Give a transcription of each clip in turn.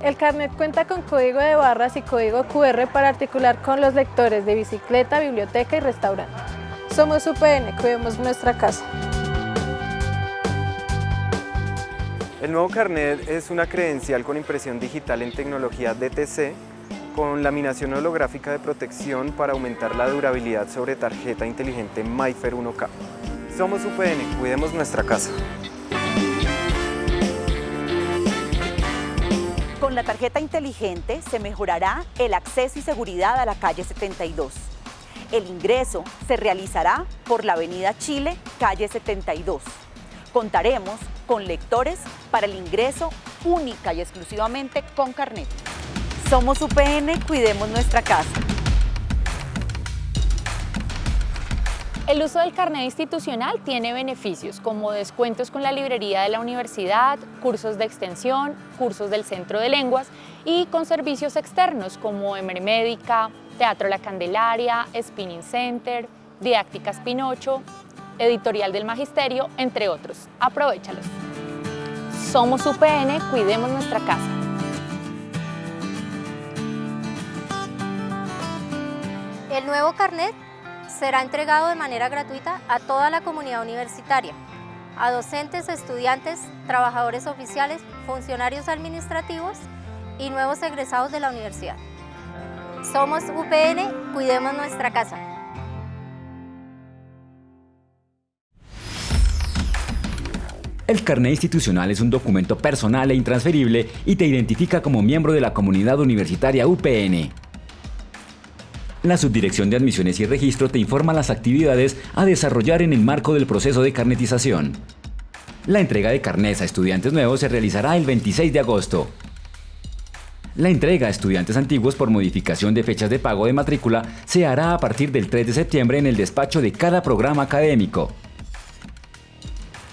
El carnet cuenta con código de barras y código QR para articular con los lectores de bicicleta, biblioteca y restaurante. Somos UPN, cuidemos nuestra casa. El nuevo carnet es una credencial con impresión digital en tecnología DTC con laminación holográfica de protección para aumentar la durabilidad sobre tarjeta inteligente MyFair 1K. Somos UPN, cuidemos nuestra casa. Con la tarjeta inteligente se mejorará el acceso y seguridad a la calle 72. El ingreso se realizará por la avenida Chile, calle 72. Contaremos con lectores para el ingreso única y exclusivamente con carnet. Somos UPN, cuidemos nuestra casa. El uso del carnet institucional tiene beneficios como descuentos con la librería de la universidad, cursos de extensión, cursos del Centro de Lenguas y con servicios externos como Emermédica, Teatro La Candelaria, Spinning Center, Didácticas Pinocho, Editorial del Magisterio, entre otros. Aprovechalos. Somos UPN, cuidemos nuestra casa. El nuevo carnet será entregado de manera gratuita a toda la comunidad universitaria, a docentes, estudiantes, trabajadores oficiales, funcionarios administrativos y nuevos egresados de la universidad. Somos UPN, cuidemos nuestra casa. El carnet institucional es un documento personal e intransferible y te identifica como miembro de la comunidad universitaria UPN. La Subdirección de Admisiones y Registro te informa las actividades a desarrollar en el marco del proceso de carnetización. La entrega de carnets a estudiantes nuevos se realizará el 26 de agosto. La entrega a estudiantes antiguos por modificación de fechas de pago de matrícula se hará a partir del 3 de septiembre en el despacho de cada programa académico.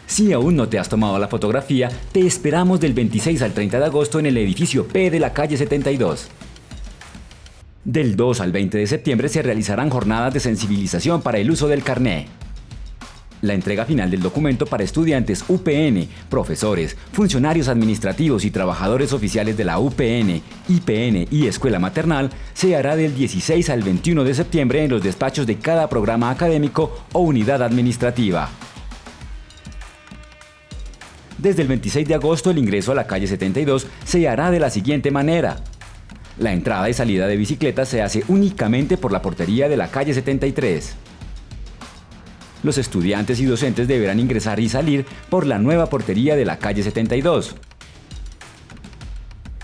Si aún no te has tomado la fotografía, te esperamos del 26 al 30 de agosto en el edificio P de la calle 72. Del 2 al 20 de septiembre se realizarán jornadas de sensibilización para el uso del carné. La entrega final del documento para estudiantes UPN, profesores, funcionarios administrativos y trabajadores oficiales de la UPN, IPN y Escuela Maternal se hará del 16 al 21 de septiembre en los despachos de cada programa académico o unidad administrativa. Desde el 26 de agosto el ingreso a la calle 72 se hará de la siguiente manera. La entrada y salida de bicicletas se hace únicamente por la portería de la calle 73. Los estudiantes y docentes deberán ingresar y salir por la nueva portería de la calle 72.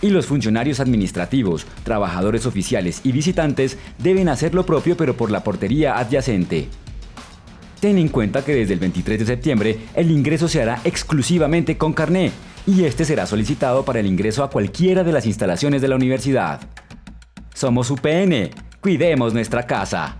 Y los funcionarios administrativos, trabajadores oficiales y visitantes deben hacer lo propio pero por la portería adyacente. Ten en cuenta que desde el 23 de septiembre el ingreso se hará exclusivamente con carné y este será solicitado para el ingreso a cualquiera de las instalaciones de la universidad. Somos UPN, cuidemos nuestra casa.